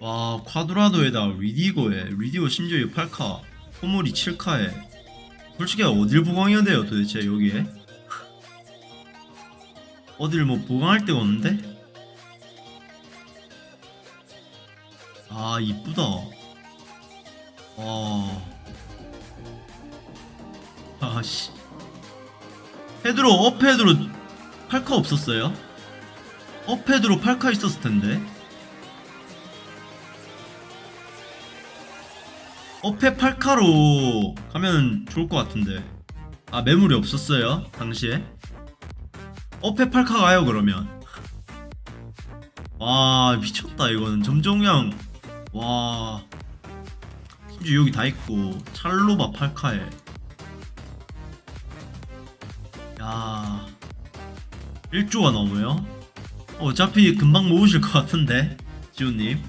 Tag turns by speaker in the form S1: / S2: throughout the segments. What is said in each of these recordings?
S1: 와 콰드라도에다 리디고에 리디고 심지어 8카 소몰이 7카에. 솔직히 어딜 보강해야 돼요 도대체 여기에? 어딜 뭐 보강할 데가 없는데? 아 이쁘다. 와. 아씨. 헤드로 업헤드로 8카 없었어요? 업헤드로 8카 있었을 텐데 업헤 8카로 가면 좋을 것 같은데. 아 매물이 없었어요 당시에? 업헤 8카 가요 그러면? 와 미쳤다 이거는. 점종량 와. 심지어 여기 다 있고 찰로바 8카에. 야. 1조가 넘어요? 어차피 금방 모으실 것 같은데 지훈님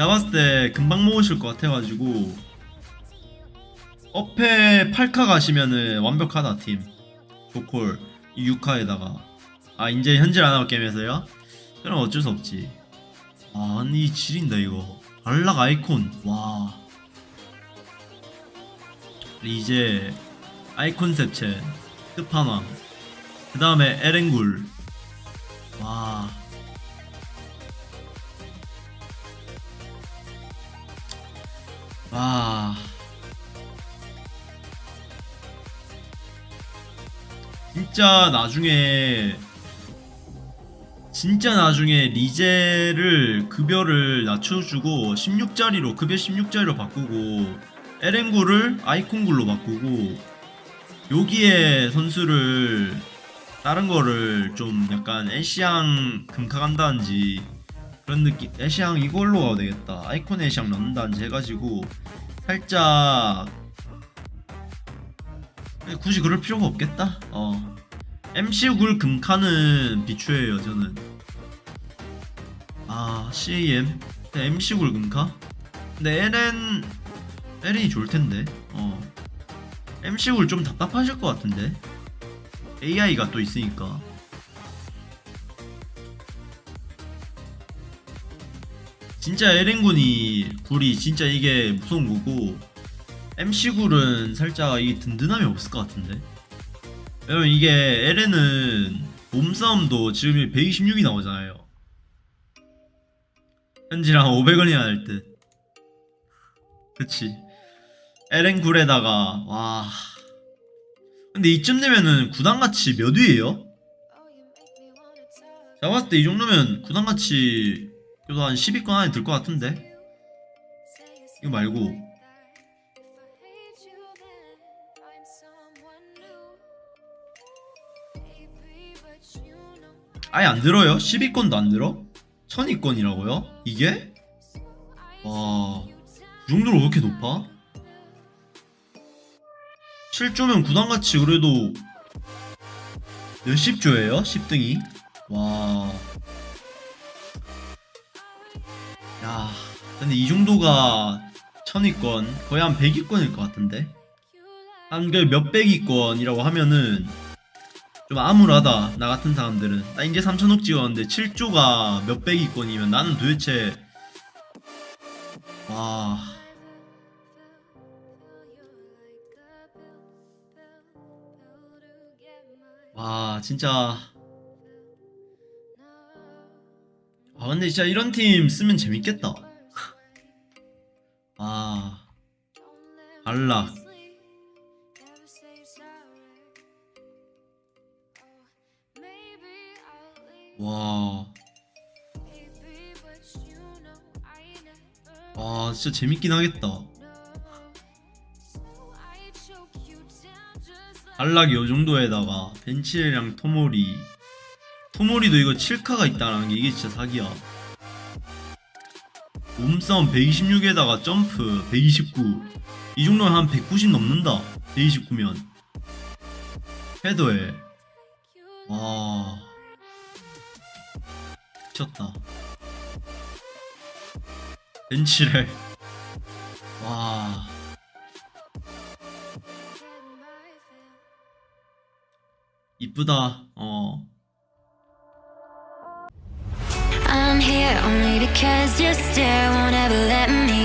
S1: 제가 봤을 때 금방 모으실 것 같아가지고 업에 8카 가시면은 완벽하다 팀. 조콜 6카에다가. 아 이제 현질 안하고 게임에서요? 그럼 어쩔 수 없지. 아 아니 지린다 이거. 발락 아이콘. 와. 이제 아이콘 셉첸 끝판왕 그 다음에 에렌굴 와. 진짜 나중에 진짜 나중에 리제를 급여를 낮춰주고 16짜리로 급여 16짜리로 바꾸고 에렌굴을 아이콘굴로 바꾸고 여기에 선수를 다른 거를 좀 약간 애쉬양 금카 간다든지 그런 느낌. 애쉬양 이걸로 가도 되겠다. 아이콘 애쉬양 넣는다든지 해가지고 살짝 굳이 그럴 필요가 없겠다. 어. MC 굴 금카는 비추해요 저는. 아 CAM MC 굴 금카? 근데 LN LN이 좋을텐데. 어. MC 굴좀 답답하실 것 같은데. AI가 또 있으니까 진짜 에렌군이 굴이 진짜 이게 무서운 거고 MC 굴은 살짝 이 든든함이 없을 것 같은데? 왜냐면 이게 에렌은 몸싸움도 지금 126이 나오잖아요. 현지랑 500원이야 할듯. 그치. 에렌 굴에다가 와. 근데 이쯤 되면은 구단가치 몇 위에요? 봤을 때 이 정도면 구단가치 그래도 한 10위권 안에 들 것 같은데 이거 말고 아예 안 들어요? 10위권도 안 들어? 1000위권이라고요? 이게? 와... 그 정도로 왜 이렇게 높아? 7조면 구단가치 그래도 몇십 조예요? 10등이? 와... 근데 이 정도가 1000위권 거의 한 100위권일 것 같은데? 한 그 몇백위권이라고 하면은 좀 암울하다 나 같은 사람들은. 나 이제 3천억 찍었는데 7조가 몇백위권이면 나는 도대체 와... 와 진짜. 아 근데 진짜 이런 팀 쓰면 재밌겠다 발락 와. 와, 진짜 재밌긴 하겠다. 안락이 요 정도에다가 벤치레랑 토모리. 토모리도 이거 7카가 있다는 게 이게 진짜 사기야. 몸싸움 126에다가 점프 129. 이 정도면 한 190 넘는다. 129면. 헤더에. 와. 미쳤다. 벤치를. 와. 이쁘다. 어.
S2: I'm here only because your stare won't ever let me.